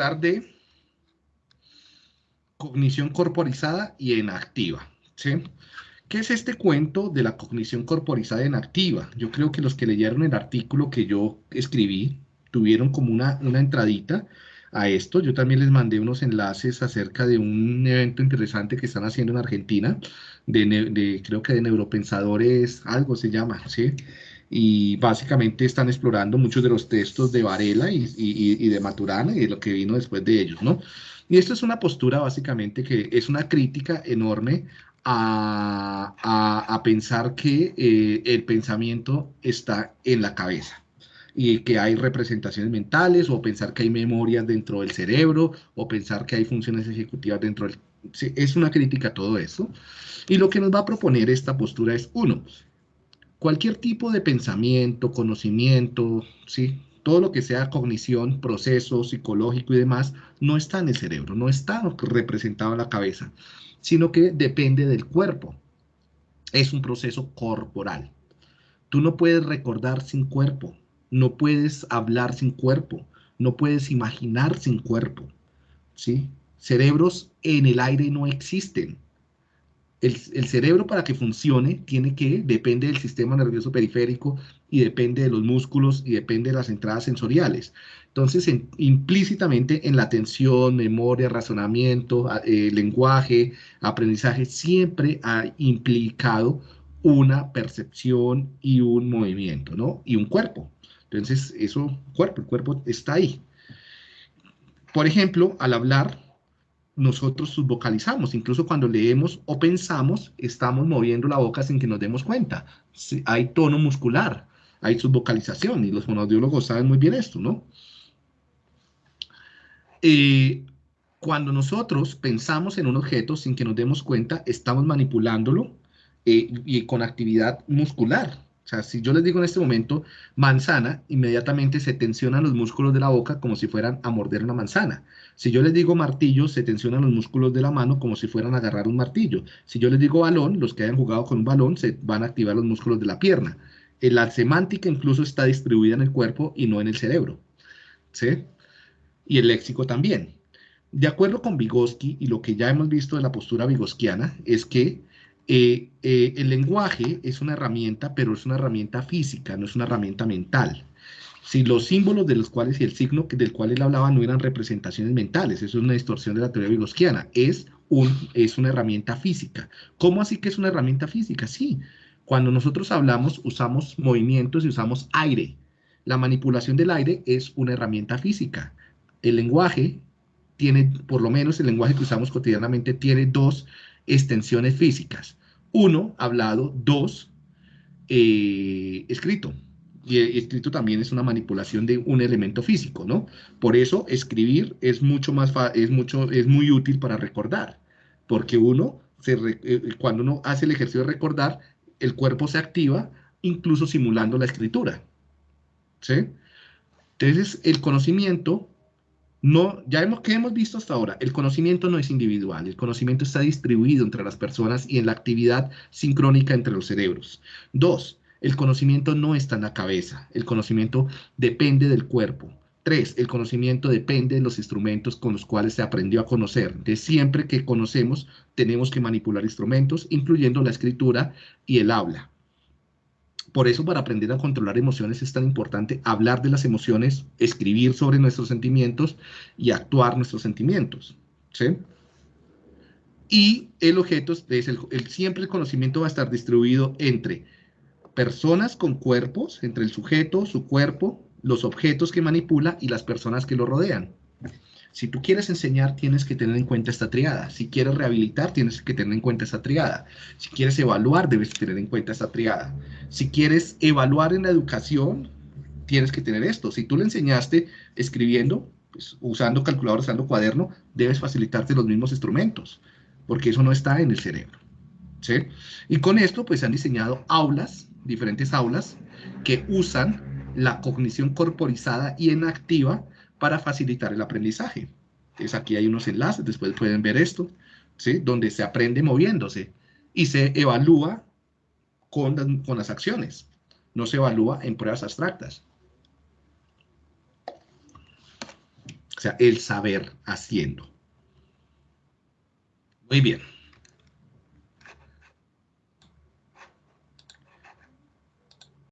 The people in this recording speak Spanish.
hablar de cognición corporizada y enactiva. ¿sí? ¿Qué es este cuento de la cognición corporizada y enactiva? Yo creo que los que leyeron el artículo que yo escribí tuvieron como una, una entradita a esto. Yo también les mandé unos enlaces acerca de un evento interesante que están haciendo en Argentina, de, creo que de neuropensadores, algo se llama, ¿sí? Y básicamente están explorando muchos de los textos de Varela y, y, de Maturana y lo que vino después de ellos, ¿no? Y esto es una postura básicamente que es una crítica enorme a, a, pensar que eh, el pensamiento está en la cabeza y que hay representaciones mentales o pensar que hay memorias dentro del cerebro o pensar que hay funciones ejecutivas dentro del... Es una crítica a todo eso. Y lo que nos va a proponer esta postura es, uno, cualquier tipo de pensamiento, conocimiento, ¿sí? todo lo que sea cognición, proceso psicológico y demás, no está en el cerebro, no está representado en la cabeza, sino que depende del cuerpo. Es un proceso corporal. Tú no puedes recordar sin cuerpo, no puedes hablar sin cuerpo, no puedes imaginar sin cuerpo, ¿sí? Cerebros en el aire no existen. El, cerebro para que funcione tiene que, depende del sistema nervioso periférico y depende de los músculos y depende de las entradas sensoriales. Entonces, implícitamente en la atención, memoria, razonamiento, eh, lenguaje, aprendizaje, siempre ha implicado una percepción y un movimiento, ¿no? Y un cuerpo. Entonces, eso, cuerpo, el cuerpo está ahí. Por ejemplo, al hablar, nosotros subvocalizamos, incluso cuando leemos o pensamos, estamos moviendo la boca sin que nos demos cuenta. Hay tono muscular, hay subvocalización, y los fonaudiólogos saben muy bien esto, ¿no? Eh, cuando nosotros pensamos en un objeto sin que nos demos cuenta, estamos manipulándolo eh, y con actividad muscular. O sea, si yo les digo en este momento manzana, inmediatamente se tensionan los músculos de la boca como si fueran a morder una manzana. Si yo les digo martillo, se tensionan los músculos de la mano como si fueran a agarrar un martillo. Si yo les digo balón, los que hayan jugado con un balón, se van a activar los músculos de la pierna. Eh, la semántica incluso está distribuida en el cuerpo y no en el cerebro. ¿Sí? Y el léxico también. De acuerdo con Vygotsky y lo que ya hemos visto de la postura vigosquiana, es que eh, eh, el lenguaje es una herramienta, pero es una herramienta física, no es una herramienta mental. Si los símbolos de los cuales y el signo del cual él hablaba no eran representaciones mentales, eso es una distorsión de la teoría vigosquiana, es, un, es una herramienta física. ¿Cómo así que es una herramienta física? Sí, cuando nosotros hablamos usamos movimientos y usamos aire. La manipulación del aire es una herramienta física. El lenguaje tiene, por lo menos el lenguaje que usamos cotidianamente, tiene dos extensiones físicas. Uno, hablado. Dos, eh, escrito. Y escrito también es una manipulación de un elemento físico, ¿no? Por eso escribir es mucho más, es mucho, es muy útil para recordar, porque uno, se, eh, cuando uno hace el ejercicio de recordar, el cuerpo se activa, incluso simulando la escritura, ¿sí? Entonces, el conocimiento no, ya que hemos visto hasta ahora? El conocimiento no es individual, el conocimiento está distribuido entre las personas y en la actividad sincrónica entre los cerebros. Dos, el conocimiento no está en la cabeza, el conocimiento depende del cuerpo. Tres, el conocimiento depende de los instrumentos con los cuales se aprendió a conocer. De siempre que conocemos, tenemos que manipular instrumentos, incluyendo la escritura y el habla. Por eso, para aprender a controlar emociones es tan importante hablar de las emociones, escribir sobre nuestros sentimientos y actuar nuestros sentimientos. Y el objeto es el, siempre el conocimiento va a estar distribuido entre personas con cuerpos, entre el sujeto, su cuerpo, los objetos que manipula y las personas que lo rodean. Si tú quieres enseñar, tienes que tener en cuenta esta triada. Si quieres rehabilitar, tienes que tener en cuenta esta triada. Si quieres evaluar, debes tener en cuenta esta triada. Si quieres evaluar en la educación, tienes que tener esto. Si tú le enseñaste escribiendo, pues, usando calculador, usando cuaderno, debes facilitarte los mismos instrumentos, porque eso no está en el cerebro. ¿sí? Y con esto, pues, han diseñado aulas, diferentes aulas, que usan la cognición corporizada y en activa para facilitar el aprendizaje. Entonces aquí hay unos enlaces, después pueden ver esto, ¿sí? donde se aprende moviéndose y se evalúa con, con las acciones, no se evalúa en pruebas abstractas. O sea, el saber haciendo. Muy bien.